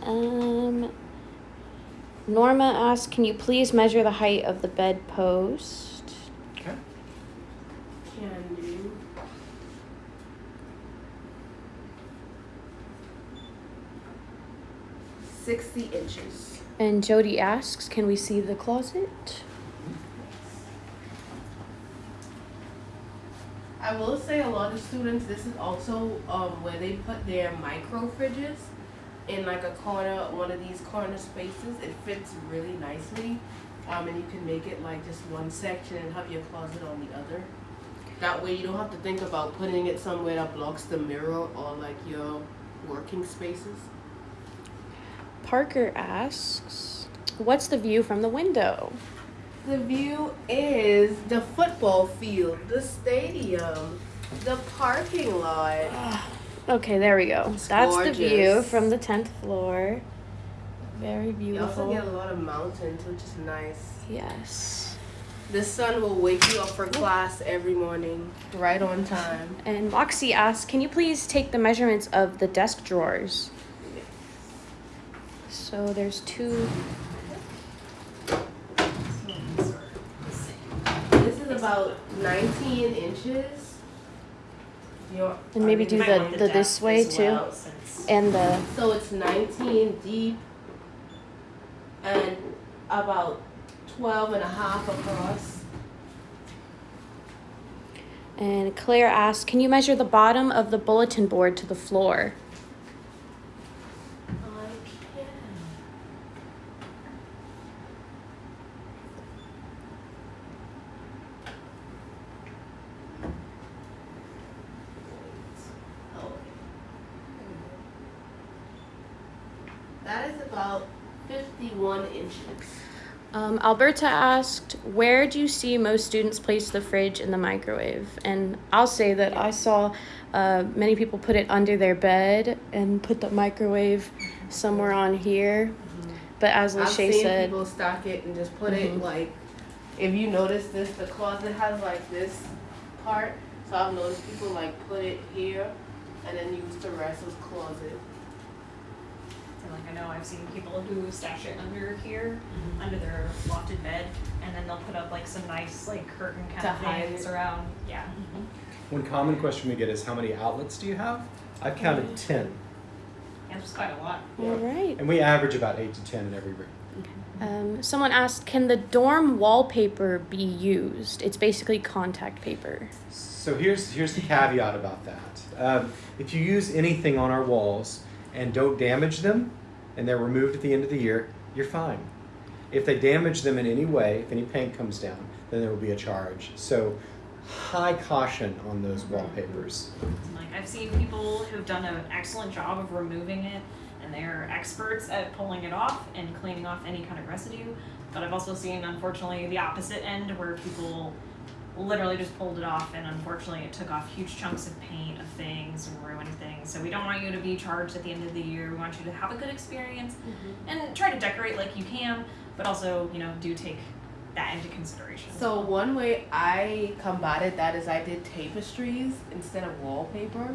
Um, Norma asks, "Can you please measure the height of the bed post?" Okay. Can do. Sixty inches. And Jody asks, "Can we see the closet?" I will say a lot of students, this is also um, where they put their micro fridges in like a corner, one of these corner spaces. It fits really nicely. Um, and you can make it like just one section and have your closet on the other. That way you don't have to think about putting it somewhere that blocks the mirror or like your working spaces. Parker asks, "What's the view from the window?" The view is the football field, the stadium, the parking lot. Okay, there we go. It's That's the view from the tenth floor. Very beautiful. You also get a lot of mountains, which is nice. Yes. The sun will wake you up for class every morning, right on time. And Moxie asks, "Can you please take the measurements of the desk drawers?" So there's two. This is about 19 inches. You're, And maybe oh, do Might the- the this way as too. well, And the So it's 19 deep and about 12 and a half across. And Claire asked, can you measure the bottom of the bulletin board to the floor? I can. Oh. That is about 51 inches. Um, Alberta asked, where do you see most students place the fridge and the microwave? And I'll say that I saw uh, many people put it under their bed and put the microwave somewhere on here. But as Lachey said, people stack it and just put Mhm. it like, if you notice this, the closet has like this part. So I've noticed people like put it here and then use the rest as closet. And like I know I've seen people who stash it under here, Mm-hmm. under their lofted bed, and then they'll put up like some nice like curtain kind To of things it. around. Yeah. One common question we get is how many outlets do you have? I've counted ten, Yeah, there's quite a lot. all right. and we average about eight to ten in every room. Um, someone asked, can the dorm wallpaper be used? It's basically contact paper. So here's here's the caveat about that. Um, if you use anything on our walls and don't damage them, and they're removed at the end of the year, you're fine. If they damage them in any way, if any paint comes down, then there will be a charge. So high caution on those wallpapers. Like I've seen people who've done an excellent job of removing it, and they're experts at pulling it off and cleaning off any kind of residue. But I've also seen, unfortunately, the opposite end where people literally just pulled it off, and unfortunately, it took off huge chunks of paint of things and ruined things. So we don't want you to be charged at the end of the year. We want you to have a good experience and try to decorate like you can, but also, you know, do take that into consideration. So one way I combated that is I did tapestries instead of wallpaper.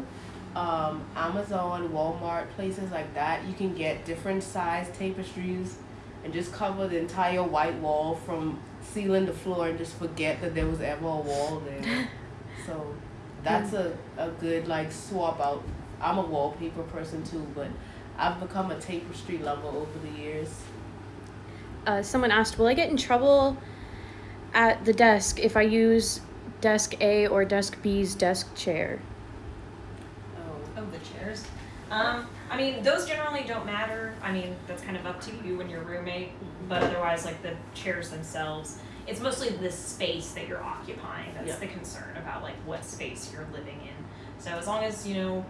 Um, Amazon, Walmart, places like that, you can get different size tapestries and just cover the entire white wall from ceiling the floor and just forget that there was ever a wall there. so that's a, a good like swap out. I'm a wallpaper person too, but I've become a tapestry lover over the years. Uh, someone asked, will I get in trouble at the desk if I use desk A or desk B's desk chair? Oh. Oh, the chairs. Um, I mean, those generally don't matter. I mean, that's kind of up to you and your roommate. But otherwise, like the chairs themselves, it's mostly the space that you're occupying that's Yeah. the concern about like what space you're living in. So as long as you know,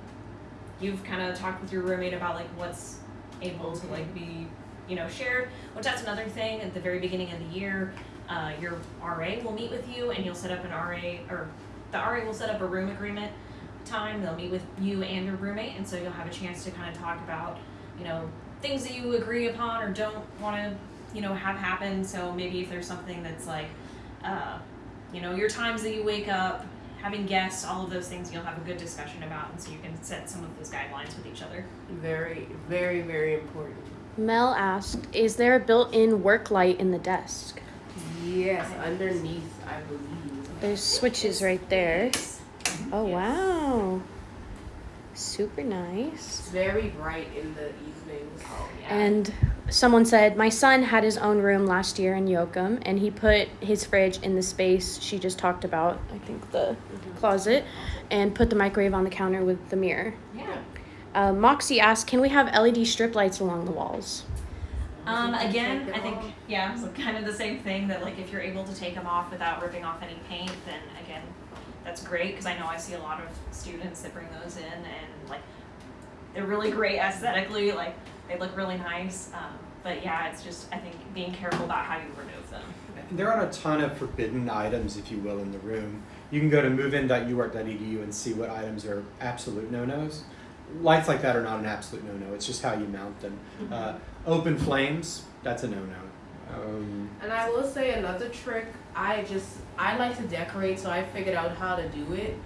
you've kind of talked with your roommate about like what's able to like be, you know, shared. Which that's another thing. At the very beginning of the year, uh, your RA will meet with you and you'll set up an RA or the RA will set up a room agreement time. They'll meet with you and your roommate, and so you'll have a chance to kind of talk about, you know, things that you agree upon or don't want to, you know, have happen. So maybe if there's something that's like, uh, you know, your times that you wake up, having guests, all of those things, you'll have a good discussion about, and so you can set some of those guidelines with each other. Very, very, very important. Mel asked, is there a built-in work light in the desk? Yes, underneath, I believe. There's switches right there. Oh, wow. Super nice. It's very bright in the evenings. Oh yeah. And someone said, My son had his own room last year in Yocum, and he put his fridge in the space she just talked about, I think the closet, and put the microwave on the counter with the mirror. yeah. Uh, Moxie asked, Can we have LED strip lights along the walls? Um, again, I think, yeah, so kind of the same thing that like if you're able to take them off without ripping off any paint, then again, that's great because I know I see a lot of students that bring those in and like they're really great aesthetically, like they look really nice. Um, but yeah, it's just I think being careful about how you remove them. There aren't a ton of forbidden items, if you will, in the room. You can go to movein.uark.edu and see what items are absolute no-nos. Lights like that are not an absolute no-no. It's just how you mount them. Uh, open flames, that's a no-no. Um, And I will say another trick. I just I like to decorate, so I figured out how to do it.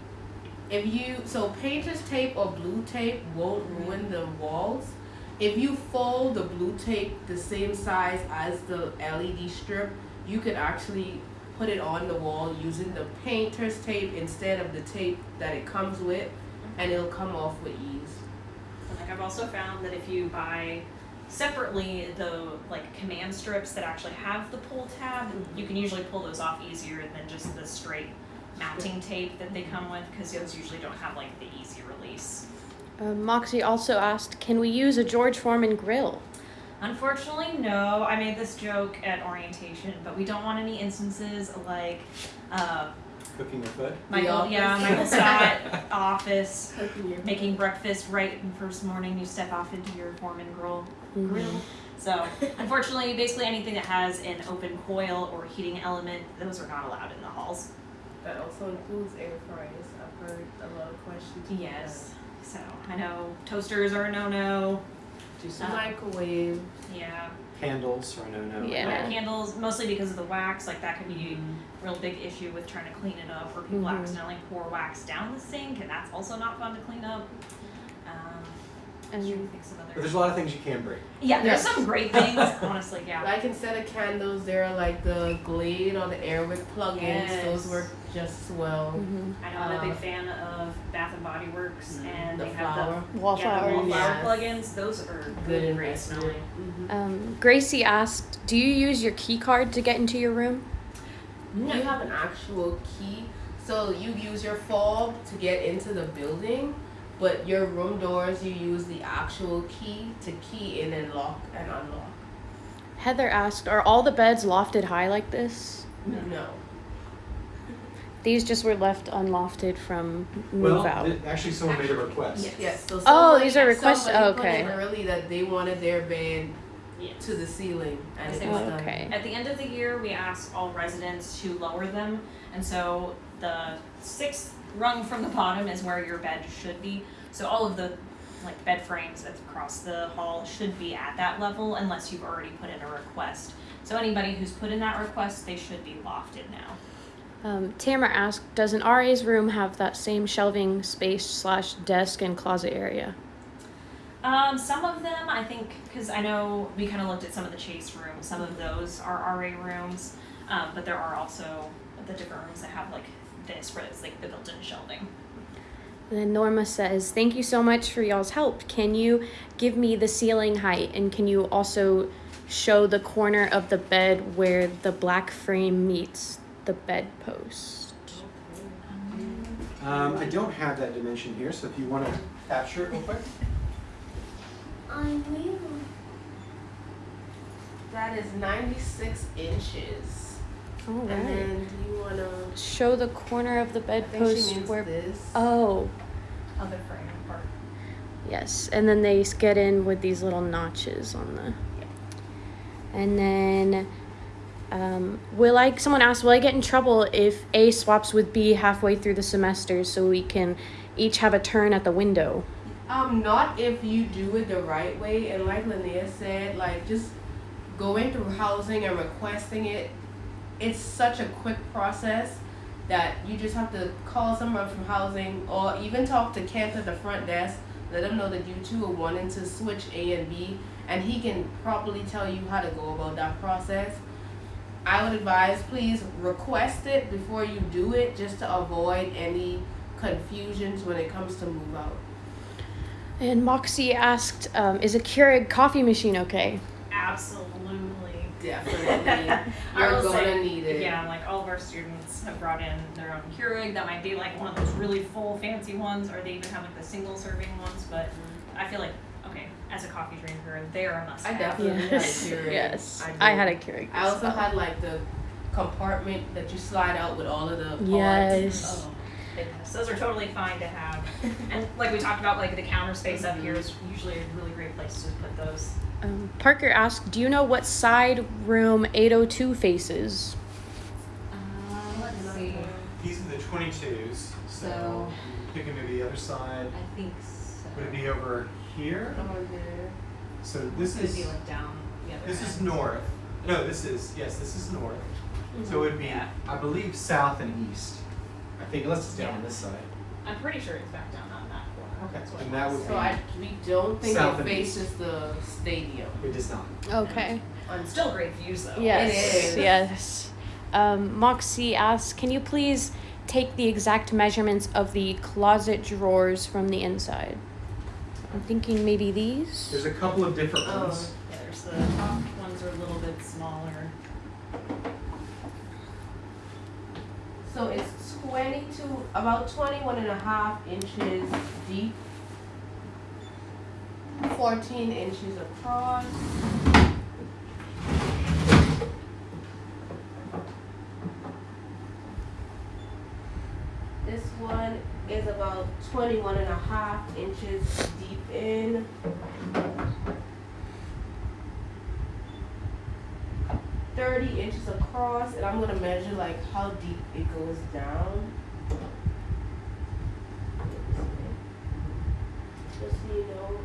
If you so painter's tape or blue tape won't ruin the walls. If you fold the blue tape the same size as the LED strip, you could actually put it on the wall using the painter's tape instead of the tape that it comes with, and it'll come off with ease. Like I've also found that if you buy separately, the like command strips that actually have the pull tab, you can usually pull those off easier than just the straight mounting tape that they come with, because those usually don't have like the easy release. Uh, Moxie also asked, can we use a George Foreman grill? Unfortunately, no. I made this joke at orientation, but we don't want any instances like uh, Cooking with food? Michael, office. yeah, Michael Scott office making breakfast right in the first morning. You step off into your Foreman grill. Grill. So, unfortunately, basically anything that has an open coil or heating element, those are not allowed in the halls. That also includes air fryers. I've heard a lot of questions. about Yes. So I know toasters are a no-no. Do Just a Uh, microwave. Yeah. Candles or no, no. Yeah. Wet candles, mostly because of the wax. Like that could be a real big issue with trying to clean it up, or people Mhm. accidentally pour wax down the sink, and that's also not fun to clean up. And- trying to think of But other. there's a lot of things you can bring. Yeah, there's Yes. some great things, honestly. Yeah. Like instead of candles, there are like the Glade or the Airwick plugins. Yes. Those work just as well. Mhm. I know I'm a big Uh, fan of Bath and Body Works, and The they have flower. the Wallflower. yeah, the wallflower Yes. plugins. Those are Good really great investment. smelling. Mhm. Um, Gracie asked, do you use your key card to get into your room? No. You have an actual key, so you use your fob to get into the building, but your room doors you use the actual key to key in and lock and unlock. Heather asked, are all the beds lofted high like this? No. These just were left unlofted from move Well, out. th- actually someone made a request. Yes. Yes. So Oh, these are requests- somebody oh, put okay. in early that they wanted their bed Yes. to the ceiling, and it was done. okay. At the end of the year, we asked all residents to lower them, and so the sixth rung from the bottom is where your bed should be. So all of the like bed frames that's across the hall should be at that level unless you've already put in a request. So anybody who's put in that request, they should be lofted now. Um, Tamara asked, does an RA's room have that same shelving space slash desk and closet area? Um, some of them, I think, because I know we kind of looked at some of the chase rooms. Some of those are RA rooms, um, but there are also the different rooms that have like this, where it's like the built-in shelving. And then Norma says, Thank you so much for y'all's help. Can you give me the ceiling height and can you also show the corner of the bed where the black frame meets the bedpost? Um, I don't have that dimension here, so if you want to capture it real quick. I will. That is 96 inches. All And then do you want to. Show the corner of the I think she bedpost where. this. Oh, Other frame part. yes. And then they get in with these little notches on the. And then, um, will I? Someone asked, will I get in trouble if A swaps with B halfway through the semester so we can each have a turn at the window? Um, not if you do it the right way. And like Linnea said, like just going through housing and requesting it, it's such a quick process that you just have to call someone from housing or even talk to Kent at the front desk. Let him know that you two are wanting to switch A and B, and he can properly tell you how to go about that process. I would advise please request it before you do it, just to avoid any confusions when it comes to move out. And Moxie asked, um, is a Keurig coffee machine okay? Absolutely. Definitely. I You're gonna say, need it. Yeah, like all of our students have brought in their own Keurig. That might be like one of those really full, fancy ones, or they even have like the single serving ones. But I feel like, okay, as a coffee drinker, they're a must I have. definitely had a Yes. Keurig. Yes. I I, had a did. Keurig. I also well. had like the compartment that you slide out with all of the pods. Yes. Oh, goodness. Those are totally fine to have. and like we talked about, like the counter space up here is usually a really great place to put those. Um, Parker asked, do you know what side room 802 faces? Uh, let's see. These are the 22s, so So- picking maybe the other side. I think so. Would it be over here? Over there. So this Could is be like down the other this is north. No, this is yes, this is north. So it would be, Yeah. I believe, south and east. I think unless it's down Yeah. on this side. I'm pretty sure it's back down on that corner. Okay, That's what and it that was. would So I we don't think South it and east. faces the stadium. It does not. Okay. On Still great views though. Yes. is. Yes. Um, Moxie asks, can you please take the exact measurements of the closet drawers from the inside? I'm thinking maybe these. There's a couple of different ones. Oh. There's The top ones are a little bit smaller. So it's 22, about 21 and a half inches deep, 14 inches across. This one is about 21 and a half inches deep in. Thirty inches across, and I'm gonna measure like how deep it goes down. Just so you know.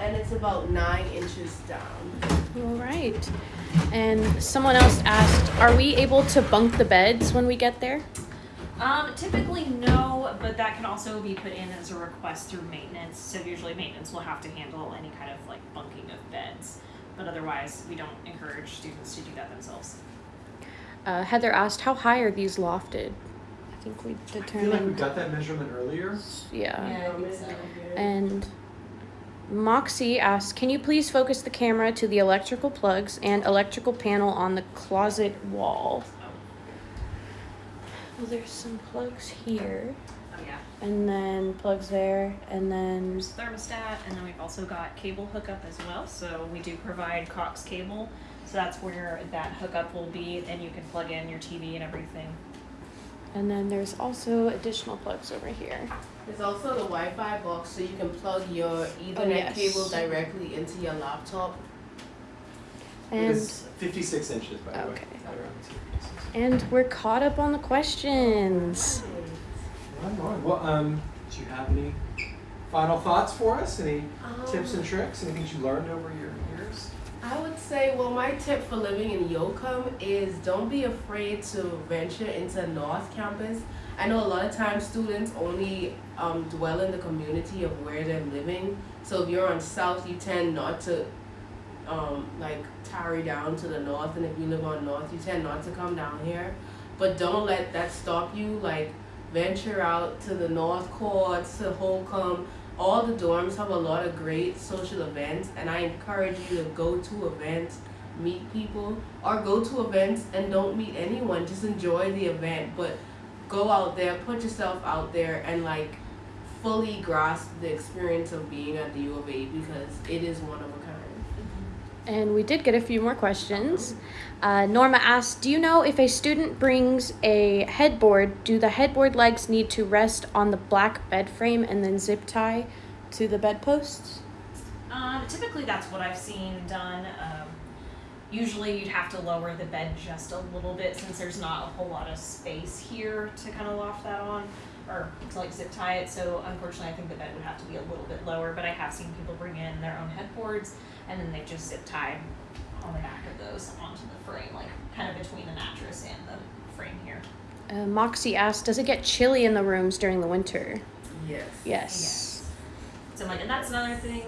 And it's about nine inches down. All right. And someone else asked, are we able to bunk the beds when we get there? Um, typically no, but that can also be put in as a request through maintenance. So usually maintenance will have to handle any kind of like bunking of beds. But otherwise, we don't encourage students to do that themselves. Uh, Heather asked, how high are these lofted? I think we determined. I feel like we got that measurement earlier. yeah. Yeah, I think so. And Moxie asked, can you please focus the camera to the electrical plugs and electrical panel on the closet wall? Well, there's some plugs here, Oh yeah. And then plugs there, and then There's thermostat, and then we've also got cable hookup as well. So we do provide Cox cable. So that's where that hookup will be, and you can plug in your TV and everything. and then there's also additional plugs over here. There's also the Wi-Fi box, so you can plug your oh, Ethernet Oh, yes. cable directly into your laptop. It And is 56 inches, by the way. Okay. Right around 56. and we're caught up on the questions. Well, um, do you have any final thoughts for us? Any Um, tips and tricks? Anything you learned over your years? I would say, well, my tip for living in Yocum is don't be afraid to venture into North Campus. I know a lot of times students only um, dwell in the community of where they're living. So if you're on South, you tend not to um, like tarry down to the north, and if you live on North, you tend not to come down here. But don't let that stop you. Like venture out to the North Courts, to Holcombe. All the dorms have a lot of great social events, and I encourage you to go to events, meet people, or go to events and don't meet anyone. Just enjoy the event, but go out there, put yourself out there, and like fully grasp the experience of being at the U of A because it is one of. And we did get a few more questions. Uh, Norma asked, "Do you know if a student brings a headboard, do the headboard legs need to rest on the black bed frame and then zip tie to the bedposts?" Um, typically, that's what I've seen done. Um, usually, you'd have to lower the bed just a little bit since there's not a whole lot of space here to kind of loft that on or to like zip tie it. So, unfortunately, I think the bed would have to be a little bit lower. But I have seen people bring in their own headboards and then they just zip tie on the back of those onto the frame, like kind of between the mattress and the frame here. Uh, Moxie asked, "Does it get chilly in the rooms during the winter?" Yes. Yes. So like, and that's another thing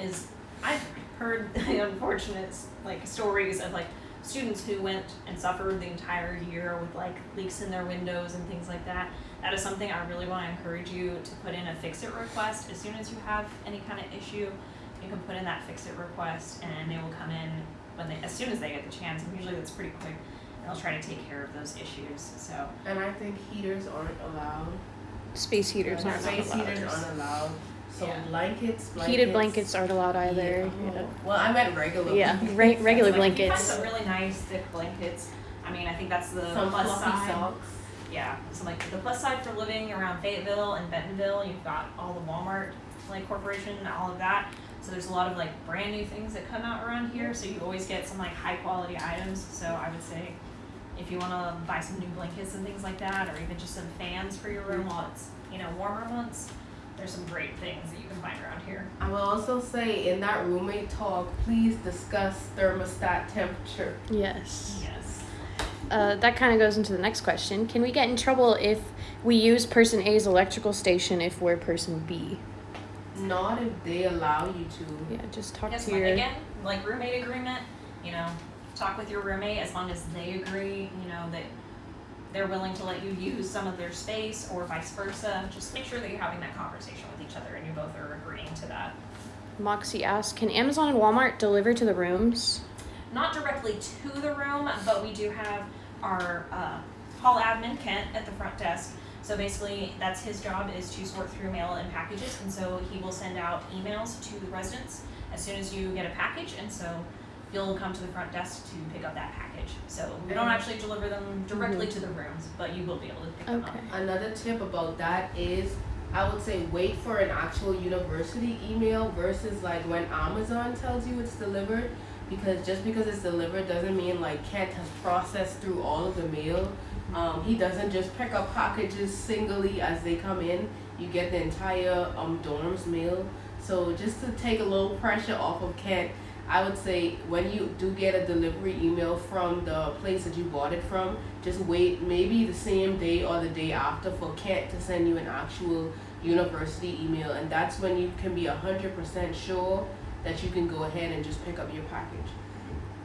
is I've heard the unfortunate like stories of like students who went and suffered the entire year with like leaks in their windows and things like that. That is something I really want to encourage you to put in a fix it request as soon as you have any kind of issue. You can put in that fix it request and they will come in when they as soon as they get the chance. And usually that's pretty quick. And they'll try to take care of those issues. So And I think heaters aren't allowed. Space heaters Yeah, aren't Space allowed. heaters aren't allowed. So Yeah. blankets, blankets. Heated blankets aren't allowed either. Yeah. Yeah. Well, I meant regular. Yeah, blankets. re- regular Like, if you blankets. some really nice thick blankets. I mean, I think that's the Some plus fluffy side. socks. Yeah, so like the plus side for living around Fayetteville and Bentonville, you've got all the Walmart like corporation and all of that. So there's a lot of like brand new things that come out around here. So you always get some like high quality items. So I would say if you want to buy some new blankets and things like that, or even just some fans for your room while it's you know warmer months, there's some great things that you can find around here. I will also say in that roommate talk, please discuss thermostat temperature. Yes. Yes. Uh, that kind of goes into the next question. Can we get in trouble if we use person A's electrical station if we're person B? Not if they allow you to. Yeah, just talk Yes, to like your. again, like roommate agreement, you know, talk with your roommate as long as they agree, you know, that they're willing to let you use some of their space or vice versa. Just make sure that you're having that conversation with each other and you both are agreeing to that. Moxie asked, can Amazon and Walmart deliver to the rooms? Not directly to the room, but we do have our uh, hall admin Kent at the front desk. So basically, that's his job is to sort through mail and packages, and so he will send out emails to the residents as soon as you get a package, and so you'll come to the front desk to pick up that package. So we don't actually deliver them directly to the mhm. rooms, but you will be able to pick them up. Okay. Another tip about that is I would say wait for an actual university email versus like when Amazon tells you it's delivered because just because it's delivered doesn't mean like Kent has processed through all of the mail. Um, he doesn't just pick up packages singly as they come in. You get the entire um, dorm's mail. So just to take a little pressure off of Kent, I would say when you do get a delivery email from the place that you bought it from, just wait maybe the same day or the day after for Kent to send you an actual university email, and that's when you can be hundred percent sure that you can go ahead and just pick up your package.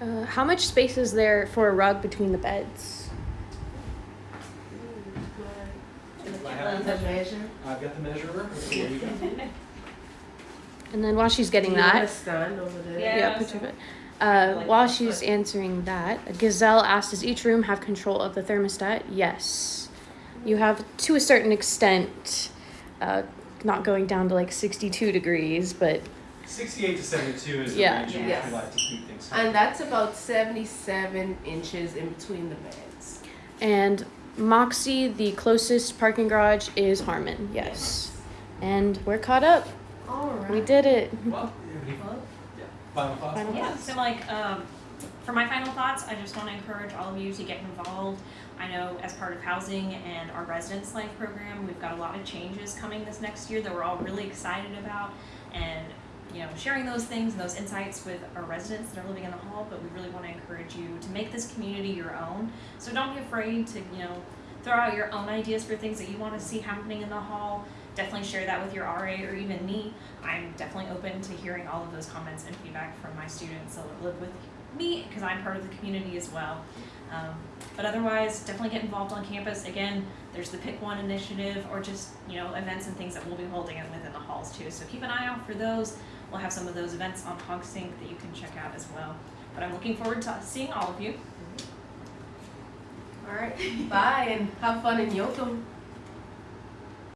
Uh, how much space is there for a rug between the beds? I have The measure. I've got the measurer. Here you go. And then while she's getting you want a that, stand over there? Yeah. yeah, picture of it. Uh, Like while that, she's answering that, Gazelle asked, "Does each room have control of the thermostat?" Yes, you have to a certain extent. Uh, not going down to like 62 degrees, but 68 to 72 is the Yeah. range in which Yes. we like to keep things. And that's about seventy-seven inches in between the beds. and Moxie, the closest parking garage is Harmon. Yes, and we're caught up. All right. We did it. Well, any yeah, final thoughts? Final Yeah, so like, um, for my final thoughts, I just wanna encourage all of you to get involved. I know as part of housing and our residence life program, we've got a lot of changes coming this next year that we're all really excited about. And, you know, sharing those things and those insights with our residents that are living in the hall, but we really wanna encourage you to make this community your own. So don't be afraid to, you know, throw out your own ideas for things that you wanna see happening in the hall. Definitely share that with your RA or even me. I'm definitely open to hearing all of those comments and feedback from my students that live with me because I'm part of the community as well. Um, but otherwise, definitely get involved on campus. Again, there's the Pick One initiative or just you know events and things that we'll be holding within the halls too. So keep an eye out for those. We'll have some of those events on HogSync that you can check out as well. But I'm looking forward to seeing all of you. All right. Bye and have fun in Yocum.